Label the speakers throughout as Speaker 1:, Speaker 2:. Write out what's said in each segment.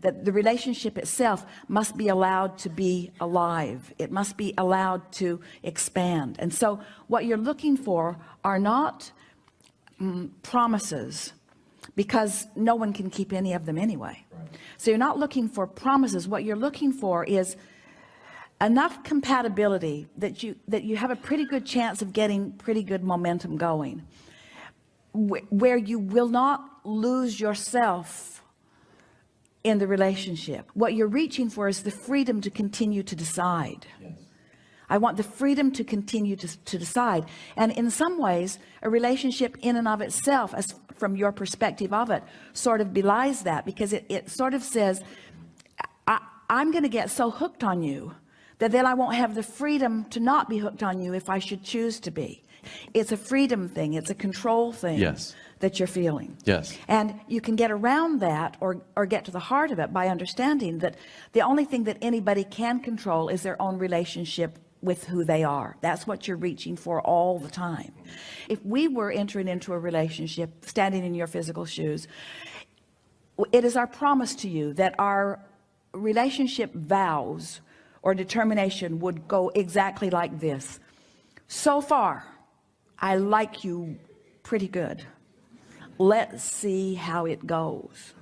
Speaker 1: that the relationship itself must be allowed to be alive. It must be allowed to expand. And so what you're looking for are not mm, promises because no one can keep any of them anyway. Right. so you're not looking for promises. What you're looking for is enough compatibility that you that you have a pretty good chance of getting pretty good momentum going where you will not lose yourself in the relationship. What you're reaching for is the freedom to continue to decide. Yes. I want the freedom to continue to, to decide. And in some ways a relationship in and of itself as from your perspective of it sort of belies that because it, it sort of says I, I'm gonna get so hooked on you that then I won't have the freedom to not be hooked on you if I should choose to be it's a freedom thing. It's a control thing
Speaker 2: yes.
Speaker 1: that you're feeling.
Speaker 2: Yes.
Speaker 1: And you can get around that or or get to the heart of it by understanding that the only thing that anybody can control is their own relationship with who they are. That's what you're reaching for all the time. If we were entering into a relationship standing in your physical shoes it is our promise to you that our relationship vows or determination would go exactly like this. So far I like you pretty good. Let's see how it goes.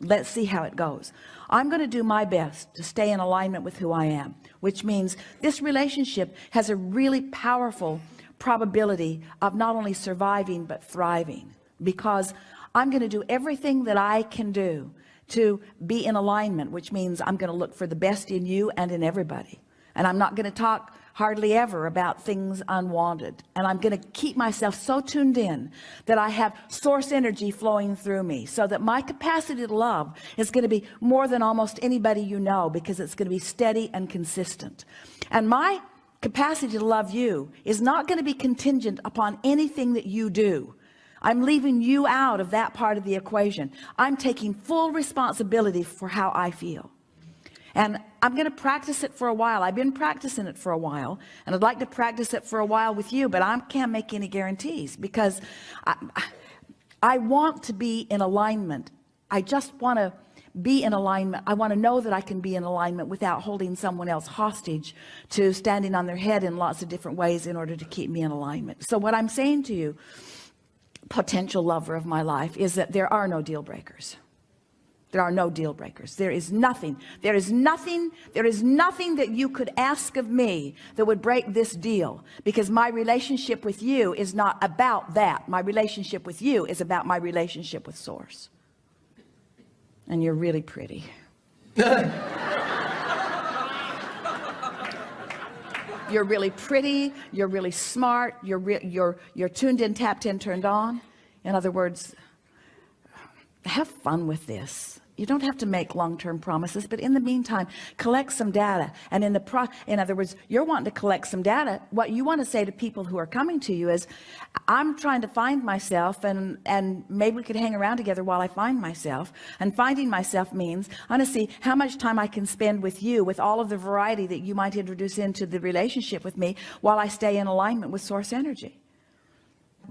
Speaker 1: Let's see how it goes. I'm going to do my best to stay in alignment with who I am which means this relationship has a really powerful probability of not only surviving but thriving. Because I'm going to do everything that I can do to be in alignment which means I'm going to look for the best in you and in everybody. And I'm not going to talk hardly ever about things unwanted. And I'm going to keep myself so tuned in that I have source energy flowing through me so that my capacity to love is going to be more than almost anybody you know because it's going to be steady and consistent. And my capacity to love you is not going to be contingent upon anything that you do. I'm leaving you out of that part of the equation. I'm taking full responsibility for how I feel. And I'm going to practice it for a while. I've been practicing it for a while and I'd like to practice it for a while with you but I can't make any guarantees because I, I want to be in alignment. I just want to be in alignment. I want to know that I can be in alignment without holding someone else hostage to standing on their head in lots of different ways in order to keep me in alignment. So what I'm saying to you potential lover of my life is that there are no deal breakers there are no deal breakers. There is nothing. There is nothing there is nothing that you could ask of me that would break this deal because my relationship with you is not about that. My relationship with you is about my relationship with source. And you're really pretty. You're really pretty. You're really smart. You're you're you're tuned in tapped in turned on. In other words have fun with this you don't have to make long-term promises but in the meantime collect some data. And in the pro in other words you're wanting to collect some data. What you want to say to people who are coming to you is I'm trying to find myself and and maybe we could hang around together while I find myself. And finding myself means I want to see how much time I can spend with you with all of the variety that you might introduce into the relationship with me while I stay in alignment with source energy.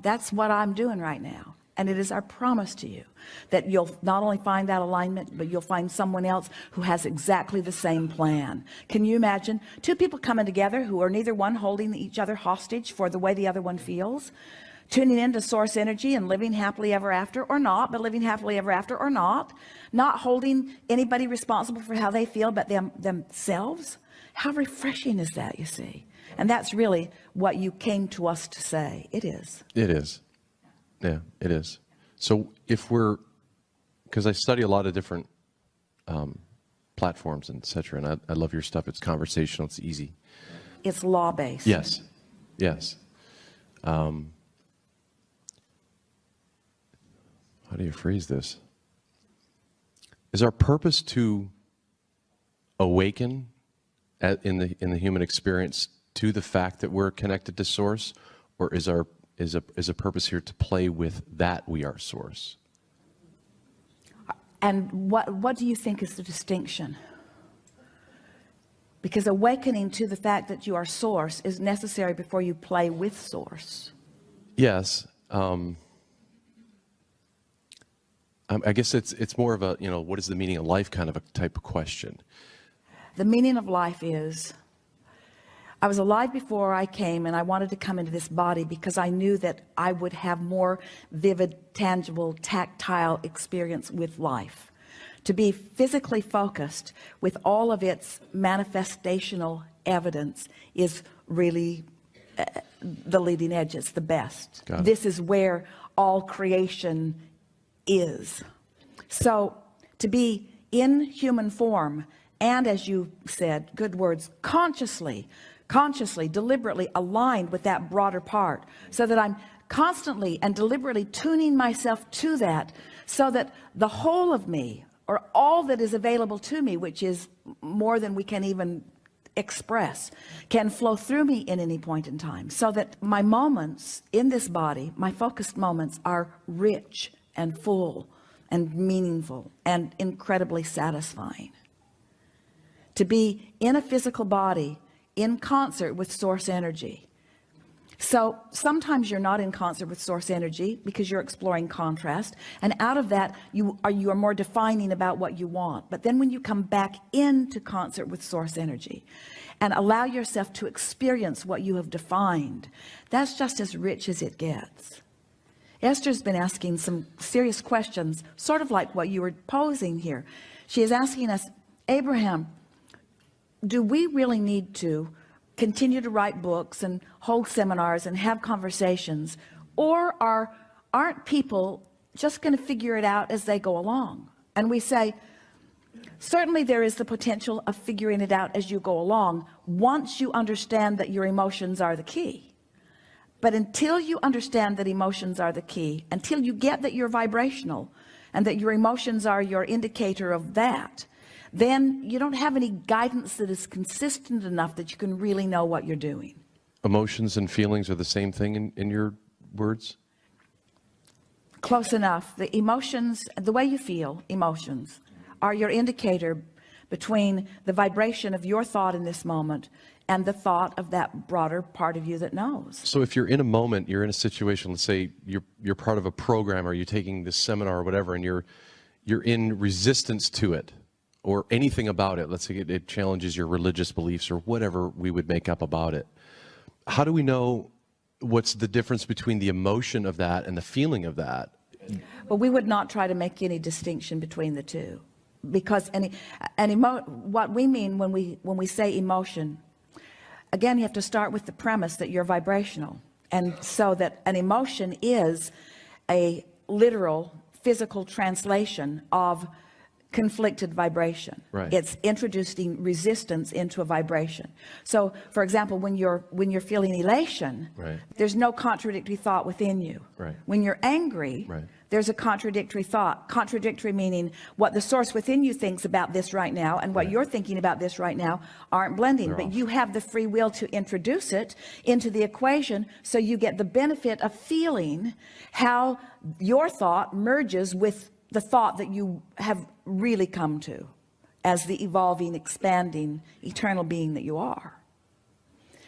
Speaker 1: That's what I'm doing right now and it is our promise to you that you'll not only find that alignment but you'll find someone else who has exactly the same plan. Can you imagine two people coming together who are neither one holding each other hostage for the way the other one feels tuning into source energy and living happily ever after or not but living happily ever after or not not holding anybody responsible for how they feel but them themselves? How refreshing is that you see? And that's really what you came to us to say. It is.
Speaker 2: It is yeah, it is. So if we're, because I study a lot of different um, platforms and etc. And I, I love your stuff. It's conversational. It's easy.
Speaker 1: It's law based.
Speaker 2: Yes, yes. Um, how do you phrase this? Is our purpose to awaken at, in the in the human experience to the fact that we're connected to source, or is our is a, is a purpose here to play with that we are source.
Speaker 1: And what, what do you think is the distinction? Because awakening to the fact that you are source is necessary before you play with source.
Speaker 2: Yes. Um, Um, I guess it's it's more of a you know what is the meaning of life kind of a type of question.
Speaker 1: The meaning of life is I was alive before I came and I wanted to come into this body because I knew that I would have more vivid, tangible, tactile experience with life. To be physically focused with all of its manifestational evidence is really uh, the leading edge. It's the best.
Speaker 2: Got it.
Speaker 1: This is where all creation is. So to be in human form and as you said, good words, consciously, consciously, deliberately aligned with that broader part so that I'm constantly and deliberately tuning myself to that so that the whole of me or all that is available to me, which is more than we can even express can flow through me in any point in time so that my moments in this body my focused moments are rich and full and meaningful and incredibly satisfying. To be in a physical body in concert with source energy. So sometimes you're not in concert with source energy because you're exploring contrast and out of that you are you are more defining about what you want. But then when you come back into concert with source energy and allow yourself to experience what you have defined that's just as rich as it gets. Esther's been asking some serious questions sort of like what you were posing here. She is asking us Abraham do we really need to continue to write books and hold seminars and have conversations? Or are aren't people just going to figure it out as they go along? And we say certainly there is the potential of figuring it out as you go along once you understand that your emotions are the key. But until you understand that emotions are the key until you get that you're vibrational and that your emotions are your indicator of that then you don't have any guidance that is consistent enough that you can really know what you're doing
Speaker 2: Emotions and feelings are the same thing in, in your words.
Speaker 1: close enough the emotions the way you feel emotions are your indicator between the vibration of your thought in this moment and the thought of that broader part of you that knows
Speaker 2: So if you're in a moment, you're in a situation. Let's say you're you're part of a program, or you're taking this seminar or whatever, and you're you're in resistance to it, or anything about it. Let's say it, it challenges your religious beliefs or whatever we would make up about it. How do we know what's the difference between the emotion of that and the feeling of that?
Speaker 1: But we would not try to make any distinction between the two because any an emo what we mean when we when we say emotion again you have to start with the premise that you're vibrational and so that an emotion is a literal physical translation of conflicted vibration
Speaker 2: Right.
Speaker 1: it's introducing resistance into a vibration so for example when you're when you're feeling elation
Speaker 2: Right.
Speaker 1: there's no contradictory thought within you
Speaker 2: Right.
Speaker 1: when you're angry
Speaker 2: Right.
Speaker 1: there's a contradictory thought contradictory meaning what the source within you thinks about this right now and what you're thinking about this right now aren't blending
Speaker 2: They're
Speaker 1: but
Speaker 2: off.
Speaker 1: you have the free will to introduce it into the equation so you get the benefit of feeling how your thought merges with the thought that you have really come to as the evolving expanding eternal being that you are.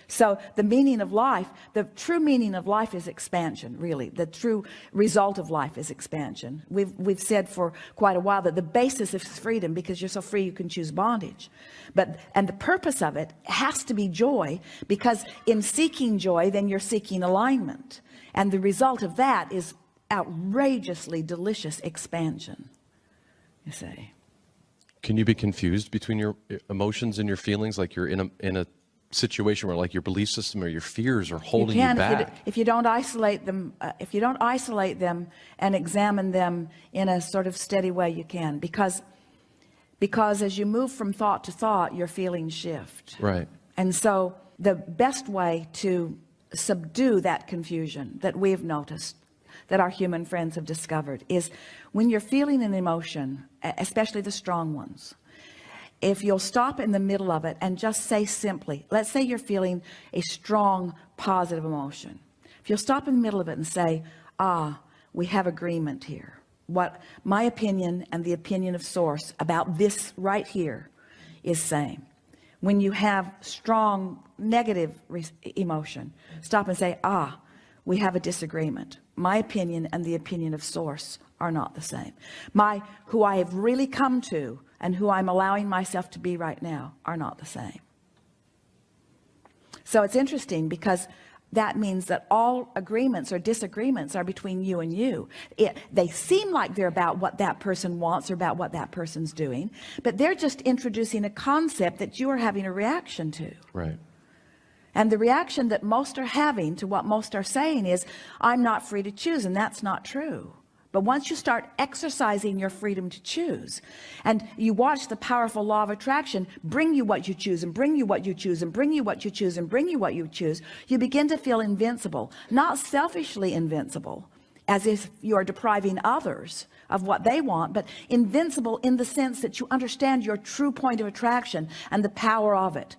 Speaker 1: So the meaning of life the true meaning of life is expansion really. The true result of life is expansion. We've we've said for quite a while that the basis is freedom because you're so free you can choose bondage. But and the purpose of it has to be joy because in seeking joy then you're seeking alignment. And the result of that is outrageously delicious expansion you say
Speaker 2: Can you be confused between your emotions and your feelings? Like you're in a in a situation where like your belief system or your fears are holding you,
Speaker 1: can you,
Speaker 2: back.
Speaker 1: d- if you don't isolate them uh, if you don't isolate them and examine them in a sort of steady way you can because because as you move from thought to thought your feelings shift
Speaker 2: Right.
Speaker 1: and so the best way to subdue that confusion that we've noticed that our human friends have discovered is when you're feeling an emotion especially the strong ones if you'll stop in the middle of it and just say simply let's say you're feeling a strong positive emotion. If you'll stop in the middle of it and say ah we have agreement here. What my opinion and the opinion of source about this right here is saying when you have strong negative emotion stop and say ah we have a disagreement my opinion and the opinion of source are not the same. My, who I have really come to and who I'm allowing myself to be right now are not the same. So it's interesting because that means that all agreements or disagreements are between you and you. It, they seem like they're about what that person wants or about what that person's doing, but they're just introducing a concept that you are having a reaction to.
Speaker 2: Right.
Speaker 1: And the reaction that most are having to what most are saying is, I'm not free to choose. And that's not true. But once you start exercising your freedom to choose and you watch the powerful law of attraction bring you what you choose and bring you what you choose and bring you what you choose and bring you what you choose, you begin to feel invincible, not selfishly invincible as if you are depriving others of what they want, but invincible in the sense that you understand your true point of attraction and the power of it.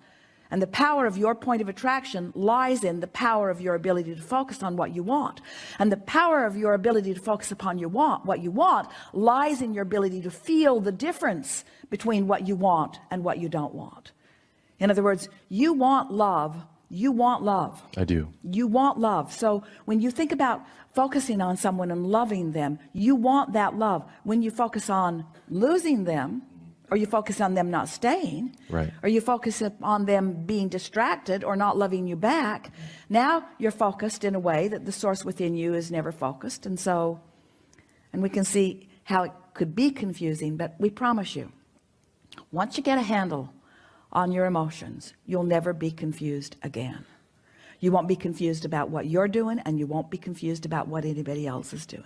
Speaker 1: And the power of your point of attraction lies in the power of your ability to focus on what you want. And the power of your ability to focus upon your want, what you want lies in your ability to feel the difference between what you want and what you don't want. In other words, you want love. You want love.
Speaker 2: I do.
Speaker 1: You want love. So when you think about focusing on someone and loving them, you want that love. When you focus on losing them, or you focus on them not staying?
Speaker 2: Right.
Speaker 1: or you focus on them being distracted or not loving you back? Now you're focused in a way that the source within you is never focused. And so and we can see how it could be confusing but we promise you once you get a handle on your emotions you'll never be confused again. You won't be confused about what you're doing and you won't be confused about what anybody else is doing.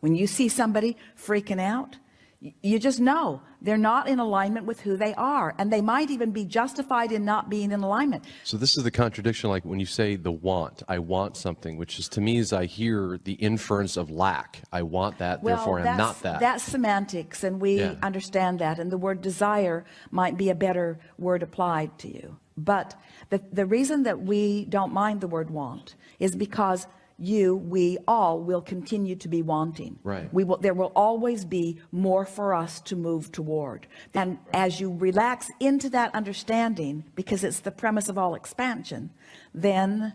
Speaker 1: When you see somebody freaking out you just know they're not in alignment with who they are and they might even be justified in not being in alignment
Speaker 2: So this is the contradiction, like when you say the want, I want something, which is to me is I hear the inference of lack. I want that, therefore I'm not that.
Speaker 1: that's semantics and we
Speaker 2: Yeah.
Speaker 1: understand that and the word desire might be a better word applied to you but the the reason that we don't mind the word want is because you we all will continue to be wanting
Speaker 2: Right.
Speaker 1: we will there will always be more for us to move toward and as you relax into that understanding because it's the premise of all expansion then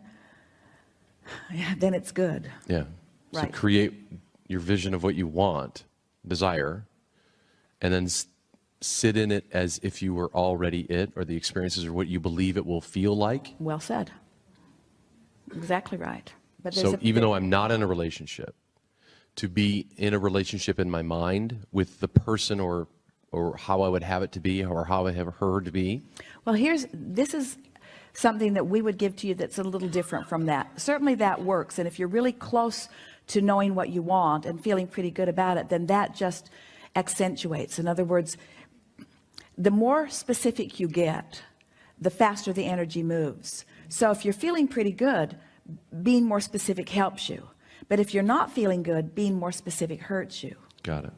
Speaker 1: yeah, then it's good
Speaker 2: Yeah.
Speaker 1: Right.
Speaker 2: So create your vision of what you want, desire, and then sit in it as if you were already it or the experiences or what you believe it will feel like.
Speaker 1: Well said. Exactly right. But
Speaker 2: So
Speaker 1: a-
Speaker 2: even though I'm not in a relationship, to be in a relationship in my mind with the person or or how I would have it to be or how I have her to be.
Speaker 1: well, here's this is something that we would give to you that's a little different from that. Certainly that works. And if you're really close to knowing what you want and feeling pretty good about it, then that just accentuates. In other words, the more specific you get, the faster the energy moves. So if you're feeling pretty good, being more specific helps you. But if you're not feeling good, being more specific hurts you.
Speaker 2: Got it.